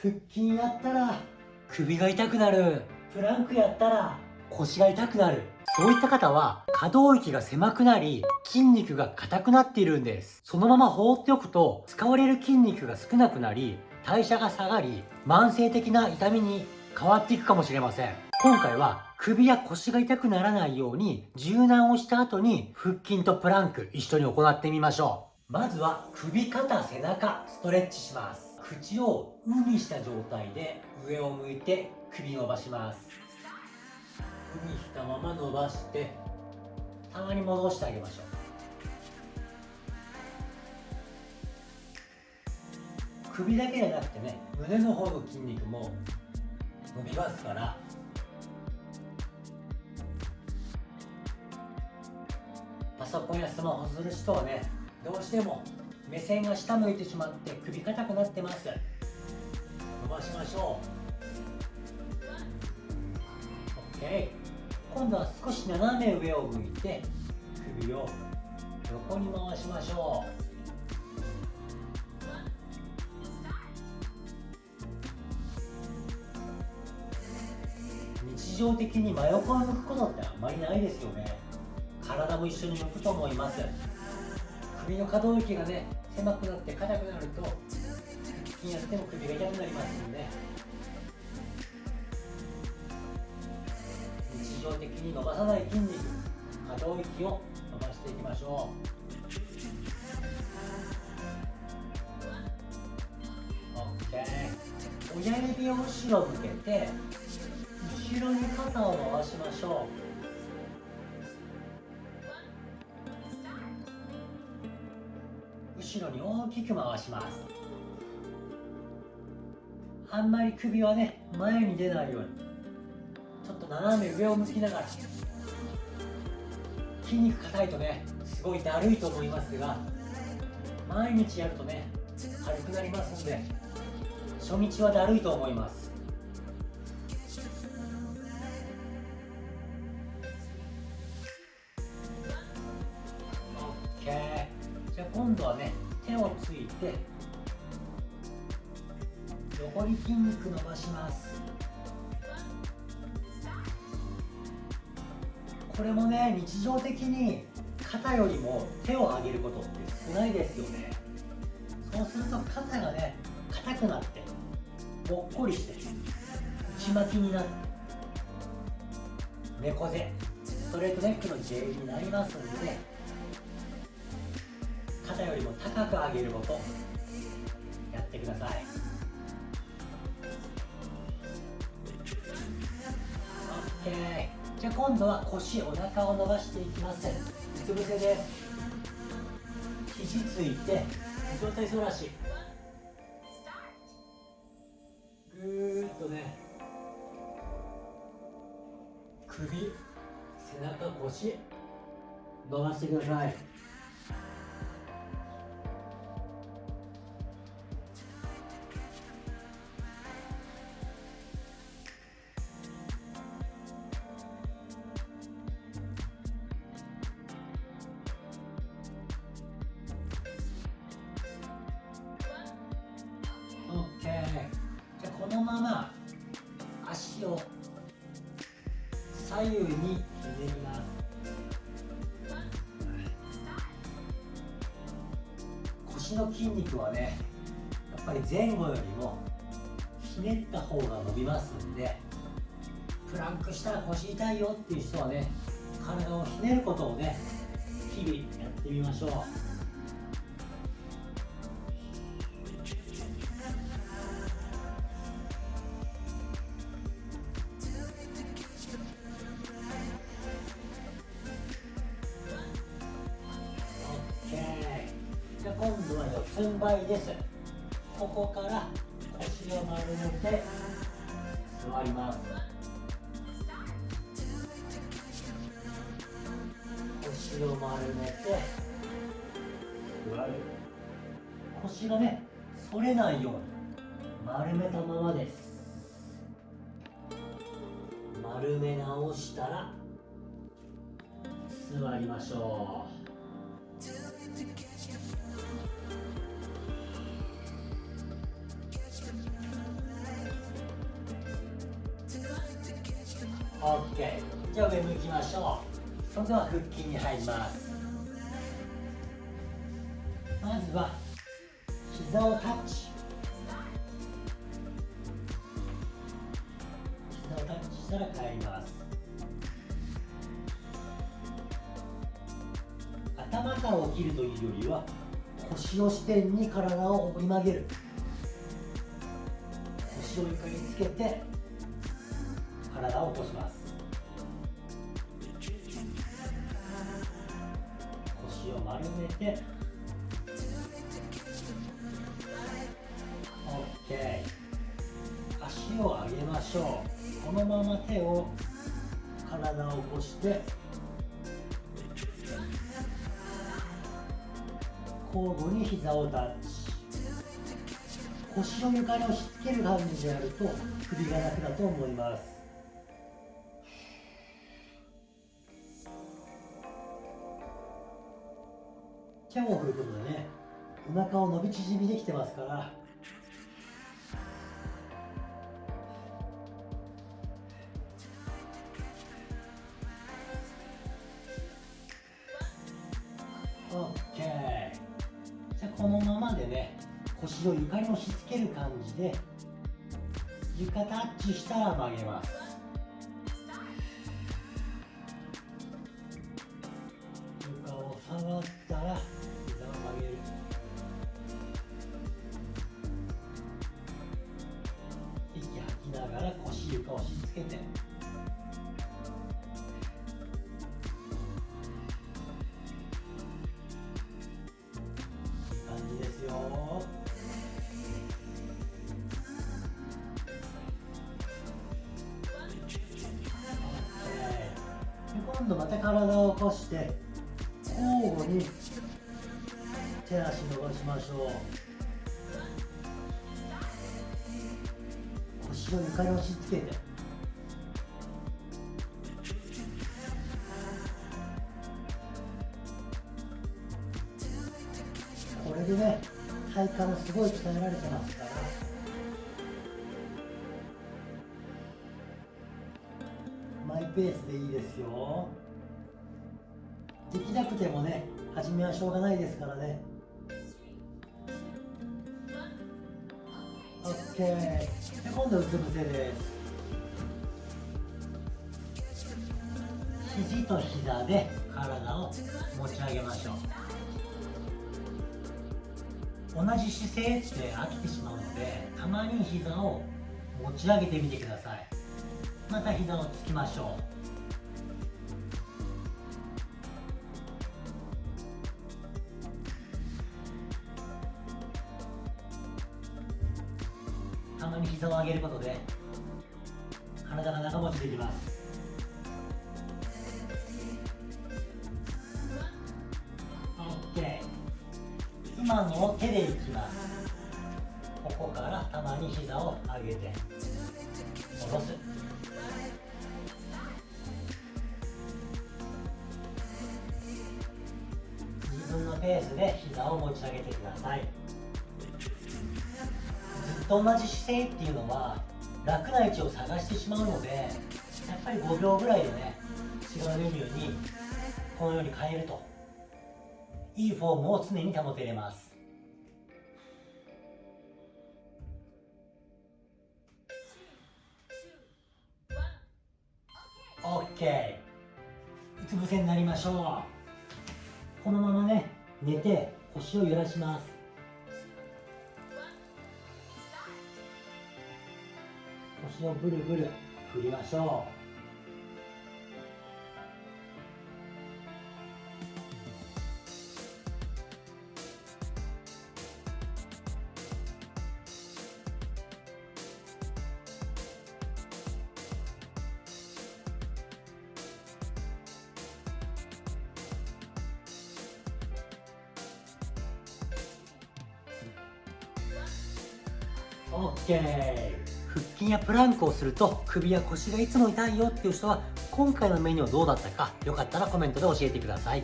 腹筋やったら首が痛くなる。プランクやったら腰が痛くなる。そういった方は可動域が狭くなり筋肉が硬くなっているんです。そのまま放っておくと使われる筋肉が少なくなり代謝が下がり慢性的な痛みに変わっていくかもしれません。今回は首や腰が痛くならないように柔軟をした後に腹筋とプランク一緒に行ってみましょう。まずは首肩背中ストレッチします口を「う」にした状態で上を向いて首伸ばします「う」にしたまま伸ばしてたまに戻してあげましょう。首だけじゃなくてね胸の方の筋肉も伸びますから。パソコンやスマホする人はねどうしても目線が下向いてしまって首硬くなってます。伸ばしましょう。OK 今度は少し斜め上を向いて首を横に回しましょう。日常的に真横を向くことってあんまりないですよね。体も一緒に向くと思います。首の可動域がね狭くなって硬くなると腹筋やっても首が痛くなりますので日常的に伸ばさない筋肉可動域を伸ばしていきましょう。OK 親指を後ろ向けて後ろに肩を回しましょう。後ろに大きく回します。あんまり首はね前に出ないようにちょっと斜め上を向きながら筋肉硬いとねすごいだるいと思いますが毎日やるとね軽くなりますんで初日はだるいと思います。をついて横に筋肉伸ばします。これもね日常的に肩よりも手を上げることって少ないですよね。そうすると肩がね硬くなってぽっこりして内巻きになって猫背ストレートネックの J になりますので肩よりも高く上げることやってください。OK じゃあ今度は腰お腹を伸ばしていきます。うつ伏せです。肘ついて上体反らしぐーっとね。首背中腰伸ばしてください。左右にひねります腰の筋肉はねやっぱり前後よりもひねった方が伸びますんでプランクしたら腰痛いよっていう人はね体をひねることをね日々やってみましょう。度は四つん這いです。ここから腰を丸めて座ります。腰を丸めて座る腰がね反れないように丸めたままです。丸め直したら座りましょう。OK じゃあ上向きましょう。それでは腹筋に入ります。まずは膝をタッチ。膝をタッチしたら帰ります。頭から起きるというよりは腰を支点に体を折り曲げる。腰を床につけて体を起こします。腰を丸めて。OK 足を上げましょう。このまま手を体を起こして。交互に膝をタッチ。腰を床に押し付ける感じでやると首が楽だと思います。手を振ることでね。お腹を伸び縮みできてますから。OK じゃあこのままでね腰を床に押し付ける感じで床タッチしたら曲げます。床を触ったら床を押し付けて。感じですよ。今度また体を起こして交互に手足伸ばしましょう。腰を床に押し付けて。これでね体幹がすごい鍛えられてますから。マイペースでいいですよ。できなくてもね初めはしょうがないですからね。OK で今度はうつ伏せです。肘と膝で体を持ち上げましょう。同じ姿勢って飽きてしまうのでたまに膝を持ち上げてみてください。また膝をつきましょう。たまに膝を上げることで体が長持ちできます。今のを手でいきますここからたまに膝を上げて下ろす。自分のペースで膝を持ち上げてください。ずっと同じ姿勢っていうのは楽な位置を探してしまうのでやっぱり5秒ぐらいでね違うメニューにこのように変えると。いいフォームを常に保てれます。OK うつ伏せになりましょう。このままね寝て腰を揺らします。腰をブルブル振りましょう。OK 腹筋やプランクをすると首や腰がいつも痛いよっていう人は今回のメニューはどうだったかよかったらコメントで教えてください。